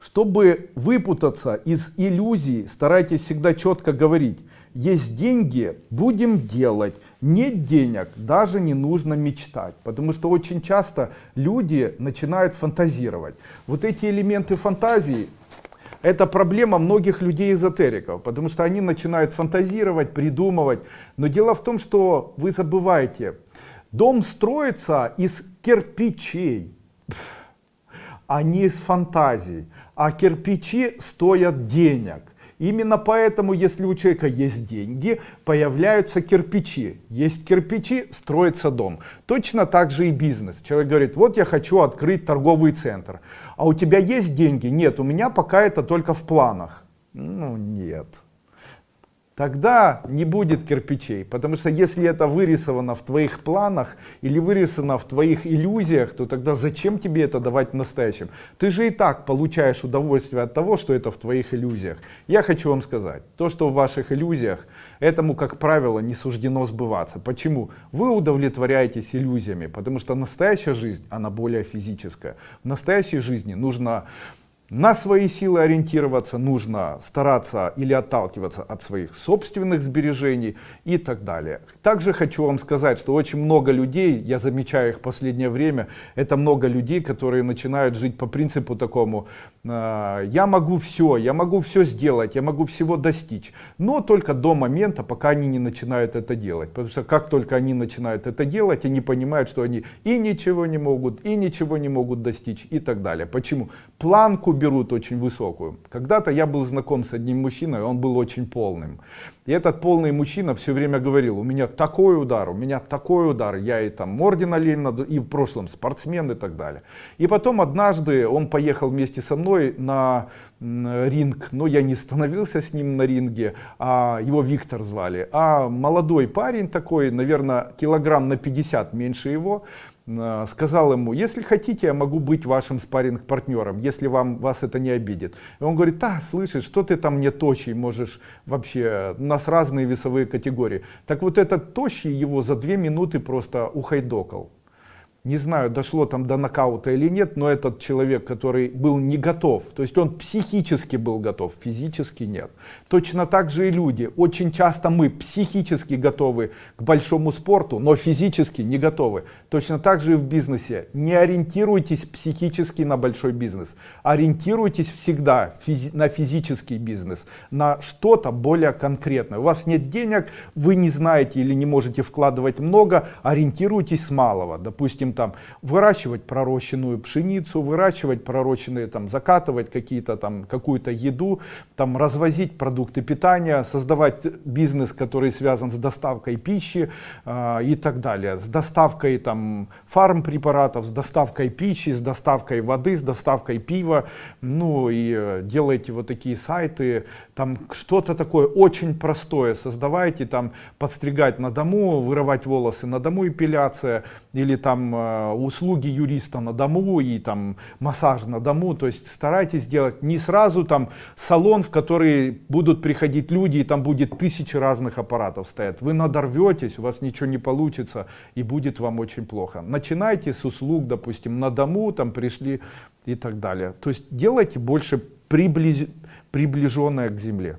Чтобы выпутаться из иллюзий, старайтесь всегда четко говорить. Есть деньги, будем делать. Нет денег, даже не нужно мечтать. Потому что очень часто люди начинают фантазировать. Вот эти элементы фантазии, это проблема многих людей-эзотериков. Потому что они начинают фантазировать, придумывать. Но дело в том, что вы забываете. Дом строится из кирпичей а не из фантазий. А кирпичи стоят денег. Именно поэтому, если у человека есть деньги, появляются кирпичи. Есть кирпичи, строится дом. Точно так же и бизнес. Человек говорит, вот я хочу открыть торговый центр. А у тебя есть деньги? Нет, у меня пока это только в планах. Ну нет тогда не будет кирпичей. Потому что если это вырисовано в твоих планах или вырисовано в твоих иллюзиях, то тогда зачем тебе это давать в настоящем? Ты же и так получаешь удовольствие от того, что это в твоих иллюзиях. Я хочу вам сказать, то, что в ваших иллюзиях, этому, как правило, не суждено сбываться. Почему? Вы удовлетворяетесь иллюзиями, потому что настоящая жизнь, она более физическая. В настоящей жизни нужно на свои силы ориентироваться нужно стараться или отталкиваться от своих собственных сбережений и так далее. Также хочу вам сказать, что очень много людей, я замечаю их в последнее время, это много людей, которые начинают жить по принципу такому, э, я могу все, я могу все сделать, я могу всего достичь, но только до момента, пока они не начинают это делать. Потому что как только они начинают это делать, они понимают, что они и ничего не могут, и ничего не могут достичь и так далее. Почему? Планку берут очень высокую. Когда-то я был знаком с одним мужчиной, он был очень полным. И этот полный мужчина все время говорил, у меня такой удар, у меня такой удар, я и там ордена Ленина, и в прошлом спортсмен и так далее. И потом однажды он поехал вместе со мной на ринг, но я не становился с ним на ринге, а его Виктор звали. А молодой парень такой, наверное, килограмм на 50 меньше его, сказал ему, если хотите, я могу быть вашим спарринг партнером, если вам, вас это не обидит. И он говорит, да, слышишь, что ты там не тощий, можешь вообще, у нас разные весовые категории. Так вот этот тощий его за две минуты просто ухайдокал не знаю, дошло там до нокаута или нет, но этот человек, который был не готов, то есть он психически был готов, физически нет. Точно так же и люди. Очень часто мы психически готовы к большому спорту, но физически не готовы. Точно так же и в бизнесе. Не ориентируйтесь психически на большой бизнес. Ориентируйтесь всегда физи на физический бизнес, на что-то более конкретное. У вас нет денег, вы не знаете или не можете вкладывать много, ориентируйтесь с малого. Допустим, допустим, там выращивать пророщенную пшеницу, выращивать пророщенные, там, закатывать какие-то там, какую-то еду, там, развозить продукты питания, создавать бизнес, который связан с доставкой пищи э, и так далее, с доставкой там фармпрепаратов, с доставкой пищи, с доставкой воды, с доставкой пива, ну и э, делаете вот такие сайты, там что-то такое очень простое. Создавайте, там подстригать на дому, вырывать волосы на дому, эпиляция, или там Э, услуги юриста на дому и там массаж на дому. То есть старайтесь делать не сразу там салон, в который будут приходить люди и там будет тысячи разных аппаратов стоять. Вы надорветесь, у вас ничего не получится и будет вам очень плохо. Начинайте с услуг, допустим, на дому, там пришли и так далее. То есть делайте больше приближ... приближенное к земле.